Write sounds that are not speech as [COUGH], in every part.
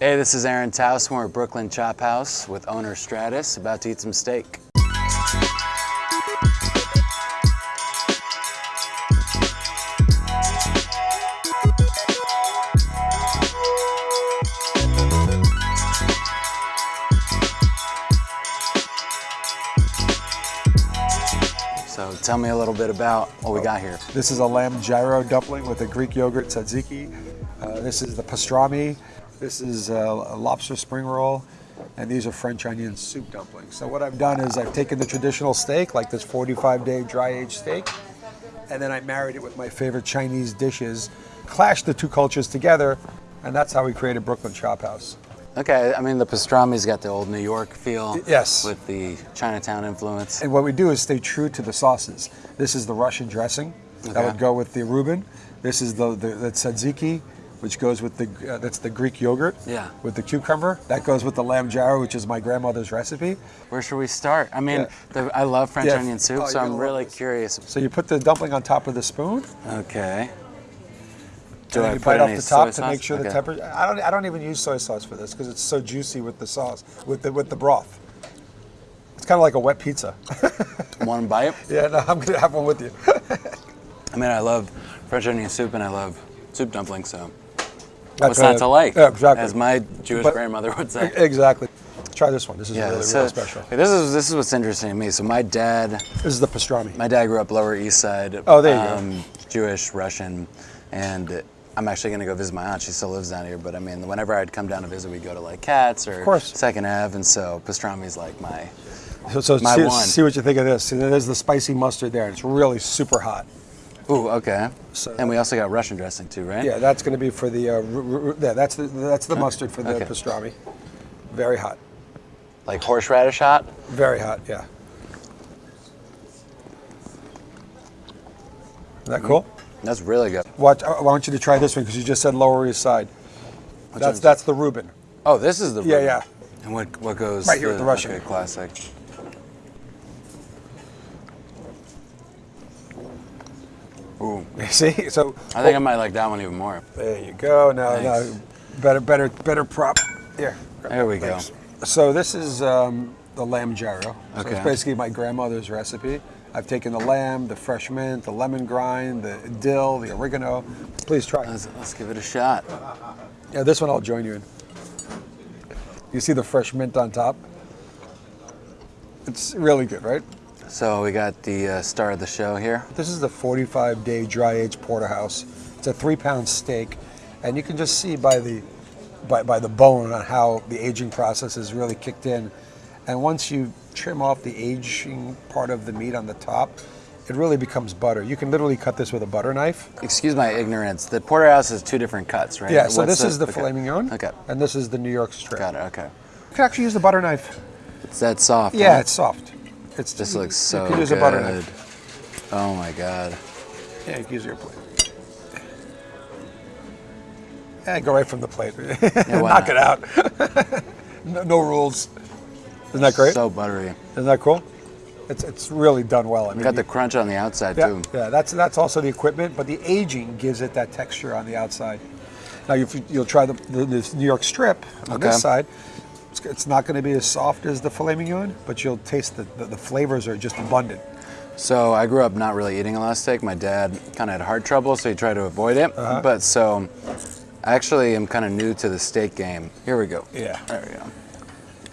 Hey, this is Aaron Taos. At Brooklyn Chop House with owner Stratis, about to eat some steak. So tell me a little bit about what we got here. This is a lamb gyro dumpling with a Greek yogurt tzatziki. Uh, this is the pastrami. This is a, lobster spring roll. And these are French onion soup dumplings. So what I've done is I've taken the traditional steak, like this 45 day dry aged steak, and then I married it with my favorite Chinese dishes, clashed the two cultures together, and that's how we created Brooklyn Chop House. Okay, I mean the pastrami's got the old New York feel. Yes. With the Chinatown influence. And what we do is stay true to the sauces. This is the Russian dressing that would go with the Reuben. This is the, the, the tzatziki, which goes with the, uh, that's the Greek yogurt. Yeah. With the cucumber. That goes with the lamb gyro, which is my grandmother's recipe. Where should we start? I mean, Yeah. the, I love French Yeah. onion soup, Oh, so I'm really this. curious. So you put the dumpling on top of the spoon. Okay. Do and I you put bite off the top to sauce? make sure the Okay. temperature. I don't. I don't even use soy sauce for this because it's so juicy with the sauce, with the with the broth. It's kind of like a wet pizza. [LAUGHS] One bite. yeah, no, I'm gonna have one with you. [LAUGHS] I mean, I love French onion soup and I love soup dumplings, so what's not to like? Yeah, exactly. As my Jewish But- grandmother would say. [LAUGHS] Exactly. Try this one. This is Yeah, really, so- really special. This is this is what's interesting to me. So my dad, This is the pastrami. my dad grew up Lower East Side. Oh, there you go. go. Jewish, Russian, and I'm actually gonna go visit my aunt. She still lives down here, but I mean, whenever I'd come down to visit, we'd go to like Katz or. Second Ave, and so pastrami's like my. So, so My see, one. see what you think of this. See, there's the spicy mustard there. It's really super hot. Ooh, okay. So- and we also got Russian dressing too, right? Yeah, that's going to be for the. Uh, r- r- yeah, that's the that's the mustard for the Okay. pastrami. Very hot. Like horseradish hot. Very hot. Yeah. Is that cool? That's really good. Watch. I I want you to try this one because you just said Lower East Side. That's one's- that's the Reuben. Oh, this is the Yeah, Reuben. yeah. And what what goes Right here with the Russian. Okay, classic. Ooh, [LAUGHS] See, so I think I might like that one even more. there you go. Now, Thanks. now, better, better, better prop. Here. There we go. So this is um, the lamb gyro. So Okay. it's basically my grandmother's recipe. I've taken the lamb, the fresh mint, the lemon grind, the dill, the oregano. Please try. Let's, let's give it a shot. Yeah, this one I'll join you in. You see the fresh mint on top? It's really good, right? So we got the uh, star of the show here. This is the 45 day dry aged porterhouse. It's a three pound steak, and you can just see by the by, by the bone on how the aging process is really kicked in. And once you trim off the aging part of the meat on the top, it really becomes butter. You can literally cut this with a butter knife. Excuse my ignorance. The porterhouse is two different cuts, right? Yeah, so What's this is the okay. filet mignon, Okay, and this is the New York strip. got it. Okay, You can actually use the butter knife. it's that soft. Yeah, huh? it's soft. It's This you- looks so You can use good. a butter knife. Oh my god. Yeah, you can use your plate. Yeah, go right from the plate. [LAUGHS] why Knock not? it out. [LAUGHS] no, no rules. Isn't that great? So buttery. Isn't that cool? It's, it's really done well. I mean, got the crunch on the outside yeah, too. yeah, that's that's also the equipment, but the aging gives it that texture on the outside. Now you, you'll try the, the this New York strip on Okay. this side. It's, it's not going to be as soft as the filet mignon, but you'll taste the, the, the flavors are just abundant. So I grew up not really eating a lot of steak. My dad kind of had heart trouble, so he tried to avoid it. Uh-huh. But so I actually am kind of new to the steak game. Here we go. Yeah. There we go.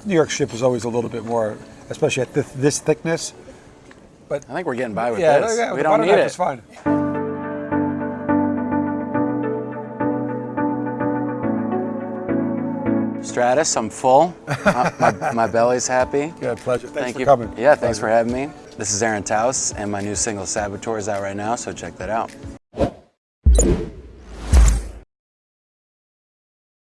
New York strip is always a little bit more, especially at this, this thickness. But I think we're getting by with yeah, this. yeah, we don't need it. is fine. Stratis, I'm full. my, my, my belly's happy. [LAUGHS] Yeah, pleasure. Thanks Thank for you. coming. Yeah, thanks for having me. This is Aaron Taos, and my new single Saboteur is out right now, so check that out.